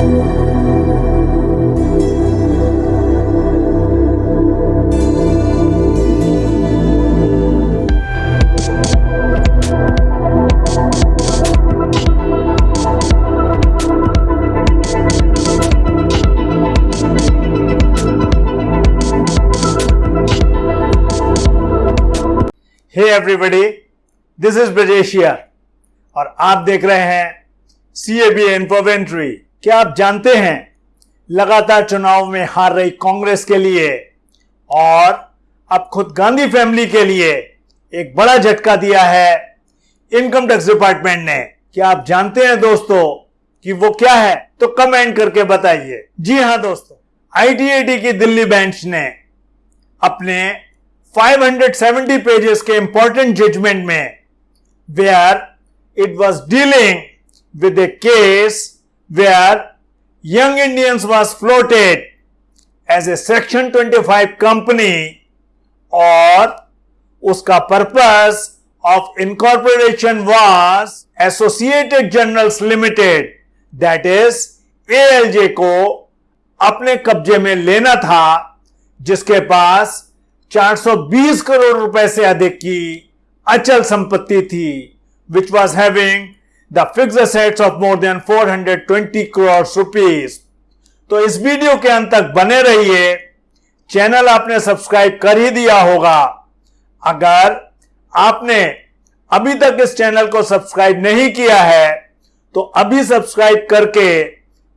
Hey everybody this is ब्रजेशिया और आप देख रहे हैं सी ए बी क्या आप जानते हैं, लगातार चुनाव में हार रही कांग्रेस के लिए और अब खुद गांधी फैमिली के लिए एक बड़ा झटका दिया है इनकम टैक्स डिपार्टमेंट ने। क्या आप जानते हैं दोस्तों कि वो क्या है? तो कमेंट करके बताइए। जी हाँ दोस्तों आईटीएटी की दिल्ली बेंच ने अपने 570 पेजेस के इंपॉर्टेंट जजमेंट में where it was dealing with a case where Young Indians was floated as a section 25 company और उसका purpose of incorporation was Associated Journals Limited that is ALJ को अपने कब्जे में लेना था, जिसके पास 420 करोड़ रुपए से अधिक की अचल संपत्ति थी which was having the fix assets of more than 420 crore rupees तो इस वीडियो के अंत तक बने रहिए। चैनल आपने सब्सक्राइब कर ही दिया होगा। अगर आपने अभी तक इस चैनल को सब्सक्राइब नहीं किया है तो अभी सब्सक्राइब करके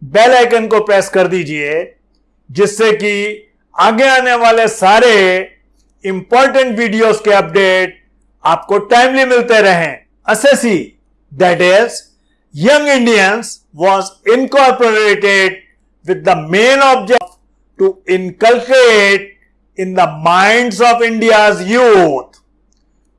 बेल आइकन को प्रेस कर दीजिए, जिससे कि आगे आने वाले सारे इंपॉर्टेंट वीडियोस के अपडेट आपको टाइमली मिलते रहें। Assessee that is Young Indians was incorporated with the main object to inculcate in the minds of India's youth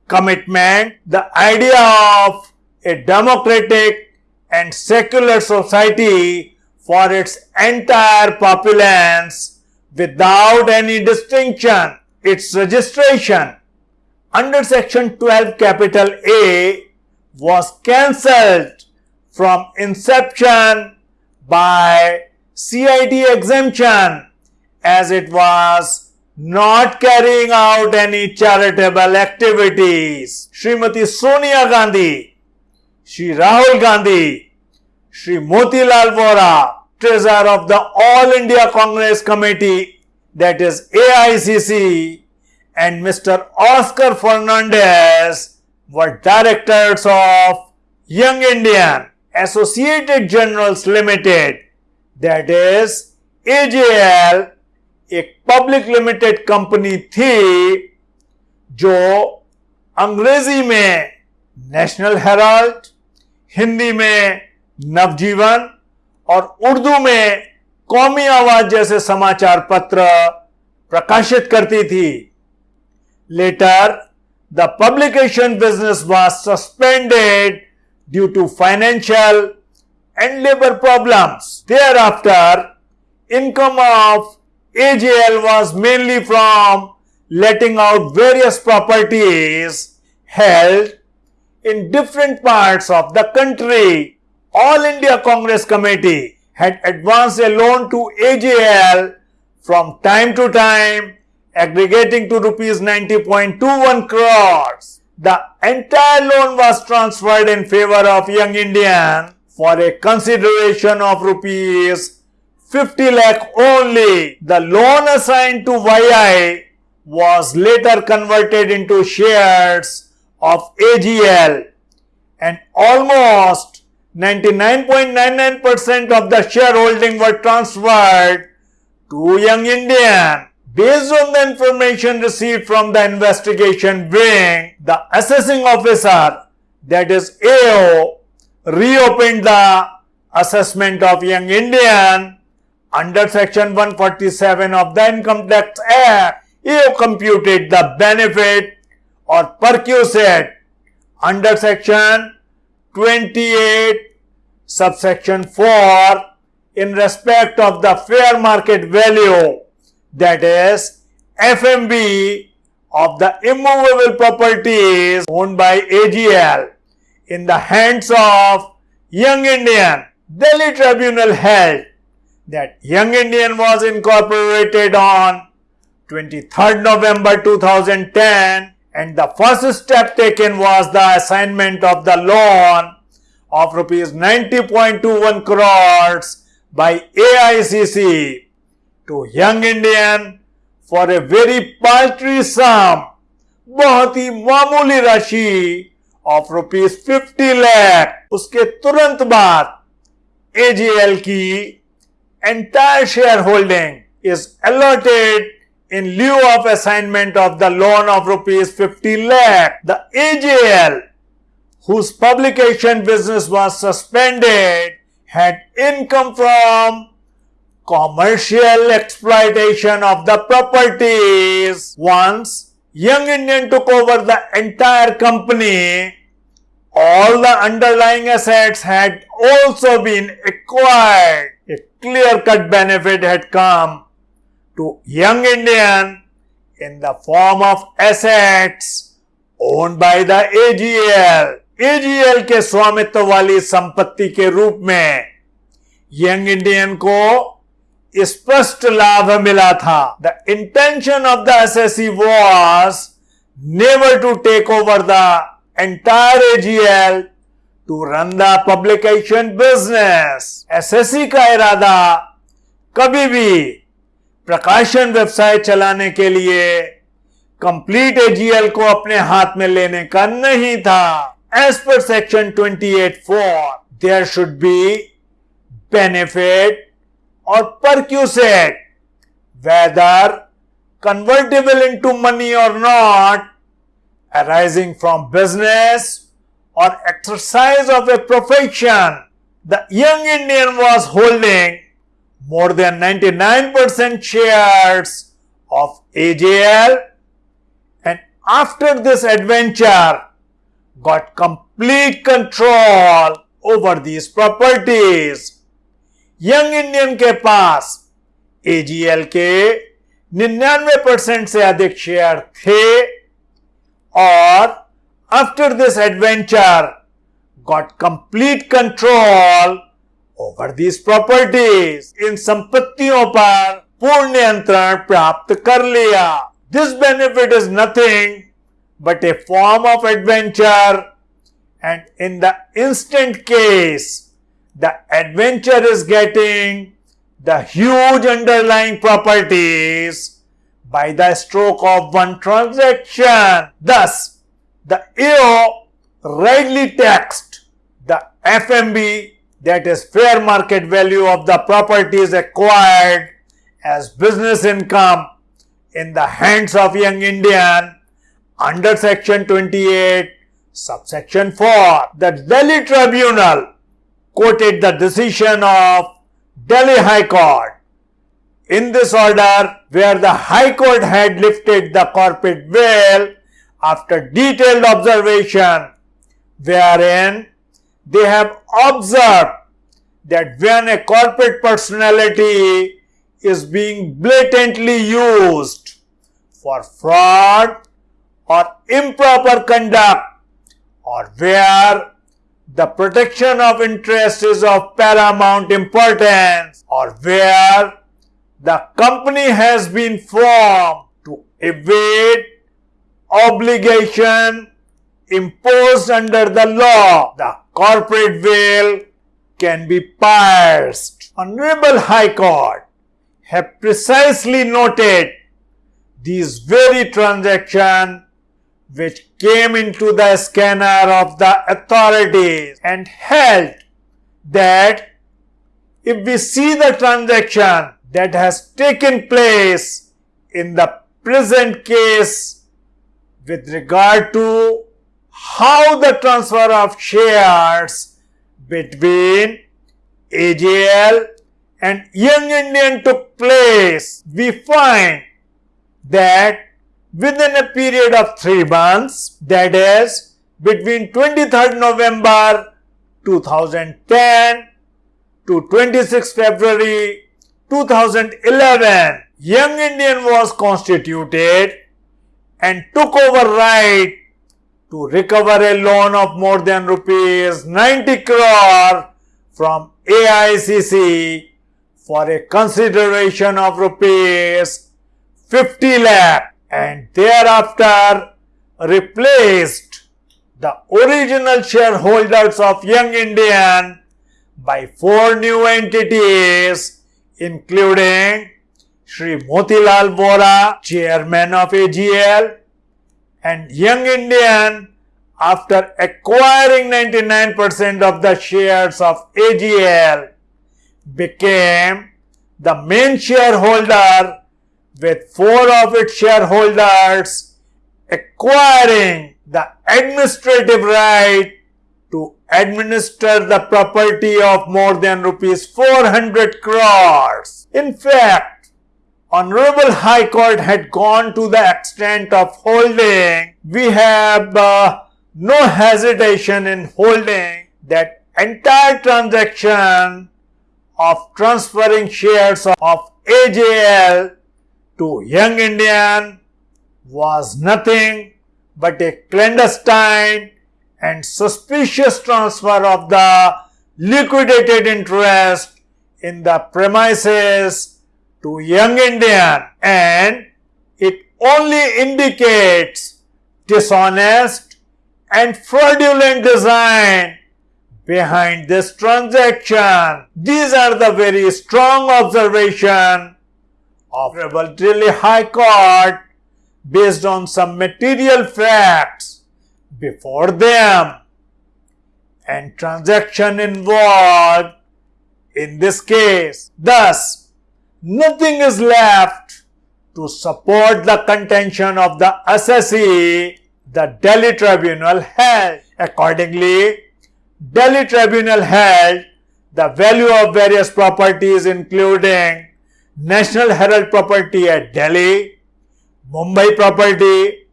commitment the idea of a democratic and secular society for its entire populace without any distinction. Its registration under section 12 capital A was cancelled from inception by CIT exemption as it was not carrying out any charitable activities. Srimati Sonia Gandhi, Shri Rahul Gandhi, Shri Motilal Vora, treasurer of the All India Congress Committee that is AICC and Mr. Oscar Fernandes were directors of Young Indian Associated Generals Limited, that is AJL एक public limited company थी, जो अंग्रेज़ी में national Herald Hindi में नवजीवन और उर्दू में कौमी आवाज़ जैसे समाचार पत्र प्रकाशित करती थी। Later the publication business was suspended due to financial and labor problems. Thereafter, income of AJL was mainly from letting out various properties held in different parts of the country. All India Congress Committee had advanced a loan to AJL from time to time aggregating to rupees 90.21 crores. The entire loan was transferred in favor of Young Indian for a consideration of rupees 50 lakh only. The loan assigned to YI was later converted into shares of AJL and almost 99.99% of the shareholding were transferred to Young Indian. Based on the information received from the investigation wing, the assessing officer, that is AO, reopened the assessment of Young Indian under section 147 of the Income Tax Act. AO computed the benefit or perquisite under section 28 subsection 4 in respect of the fair market value that is FMV of the immovable properties owned by AJL in the hands of Young Indian. Delhi Tribunal held that Young Indian was incorporated on 23rd November 2010 and the first step taken was the assignment of the loan of rupees 90.21 crores by AICC to young Indian for a very paltry sum, बहुत ही मामूली of rupees fifty lakh, uske turant baad, AJL ki entire shareholding is holding in lieu of assignment of the loan of rupees 50 lakh. The AJL, whose publication business was suspended, had income from commercial exploitation of the properties. Once Young Indian took over the entire company, all the underlying assets had also been acquired. A clear-cut benefit had come to Young Indian in the form of assets owned by the AJL. AJL के स्वामित्व वाली संपत्ति के रूप में Young Indian को स्पष्ट लाभ मिला था। The intention of the S S SSC was never to take over the entire AGL to run the publication business SSC का इरादा कभी भी प्रकाशन व्यवसाय चलाने के लिए कंप्लीट एजीएल को अपने हाथ में लेने का नहीं था। एज पर section 28 four there should be benefit or perquisite, whether convertible into money or not, arising from business or exercise of a profession. The young Indian was holding more than 99% shares of AJL and after this adventure got complete control over these properties. Young Indian के पास AGL के निन्यानवे percent से अधिक share थे और after this adventure got complete control over this properties इन संपत्तियों पर पूर्ण नियंत्रण प्राप्त कर लिया this benefit is nothing but a form of adventure and in the instant case the adventure is getting the huge underlying properties by the stroke of one transaction. Thus, the AO rightly taxed the FMV that is fair market value of the properties acquired as business income in the hands of young Indian under section 28 subsection 4. The Delhi Tribunal quoted the decision of Delhi High Court. In this order, where the High Court had lifted the corporate veil after detailed observation, wherein they have observed that when a corporate personality is being blatantly used for fraud or improper conduct or where the protection of interest is of paramount importance or where the company has been formed to evade obligation imposed under the law, the corporate veil can be pierced. Honorable High Court have precisely noted these very transactions which came into the scanner of the authorities and held that if we see the transaction that has taken place in the present case with regard to how the transfer of shares between AJL and Young Indian took place, we find that within a period of three months, that is between 23rd November 2010 to 26 February 2011, Young Indian was constituted and took over right to recover a loan of more than rupees 90 crore from AICC for a consideration of rupees 50 lakh and thereafter replaced the original shareholders of Young Indian by four new entities including Sri Motilal Vora, chairman of AJL, and Young Indian after acquiring 99% of the shares of AJL became the main shareholder with four of its shareholders acquiring the administrative right to administer the property of more than rupees 400 crores. In fact, Honorable High Court had gone to the extent of holding, we have uh, no hesitation in holding that entire transaction of transferring shares of AJL to Young Indian was nothing but a clandestine and suspicious transfer of the liquidated interest in the premises to Young Indian and it only indicates dishonest and fraudulent design behind this transaction. These are the very strong observation Rebel Delhi High Court based on some material facts before them and transaction involved in this case. Thus, nothing is left to support the contention of the assessee the Delhi tribunal held. Accordingly, Delhi tribunal held the value of various properties including National Herald property at Delhi, Mumbai property,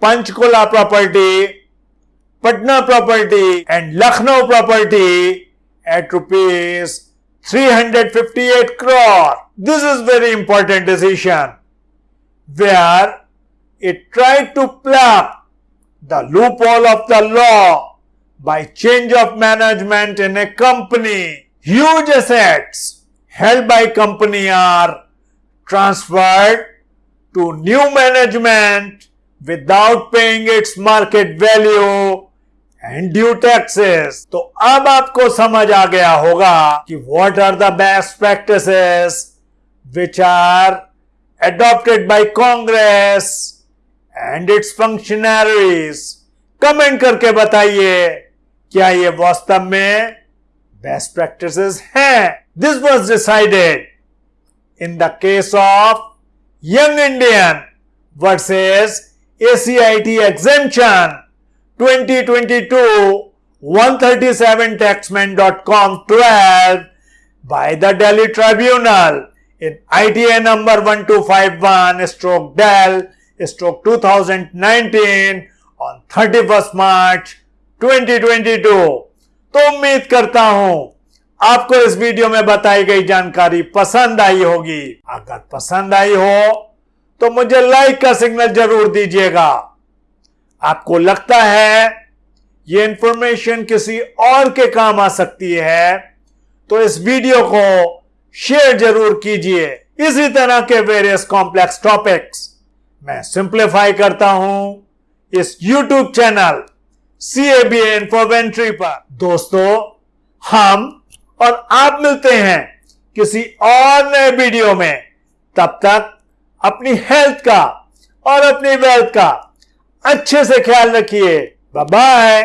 Panchkula property, Patna property and Lucknow property at rupees 358 crore. This is very important decision where it tried to plug the loophole of the law by change of management in a company. Huge assets held by company are transferred to new management without paying its market value and due taxes. तो अब आपको समझ आ गया होगा कि what are the best practices which are adopted by Congress and its functionaries. Comment करके बताइए क्या ये वास्तव में best practices? This was decided in the case of young indian versus acit exemption. 2022 137taxmann.com 12 by the delhi tribunal in ita number 1251 stroke del stroke 2019 on 31st march 2022 तो उम्मीद करता हूँ आपको इस वीडियो में बताई गई जानकारी पसंद आई होगी। अगर पसंद आई हो तो मुझे लाइक का सिग्नल ज़रूर दीजिएगा। आपको लगता है ये इंफॉर्मेशन किसी और के काम आ सकती है तो इस वीडियो को शेयर ज़रूर कीजिए। इसी तरह के वेरियस कॉम्प्लेक्स टॉपिक्स मैं सिंप्लीफाई करता हूँ इस YouTube channel C A B Infoventry पर दोस्तों, हम और आप मिलते हैं किसी और नए वीडियो में। तब तक अपनी हेल्थ का और अपनी वेल्थ का अच्छे से ख्याल रखिए। बाय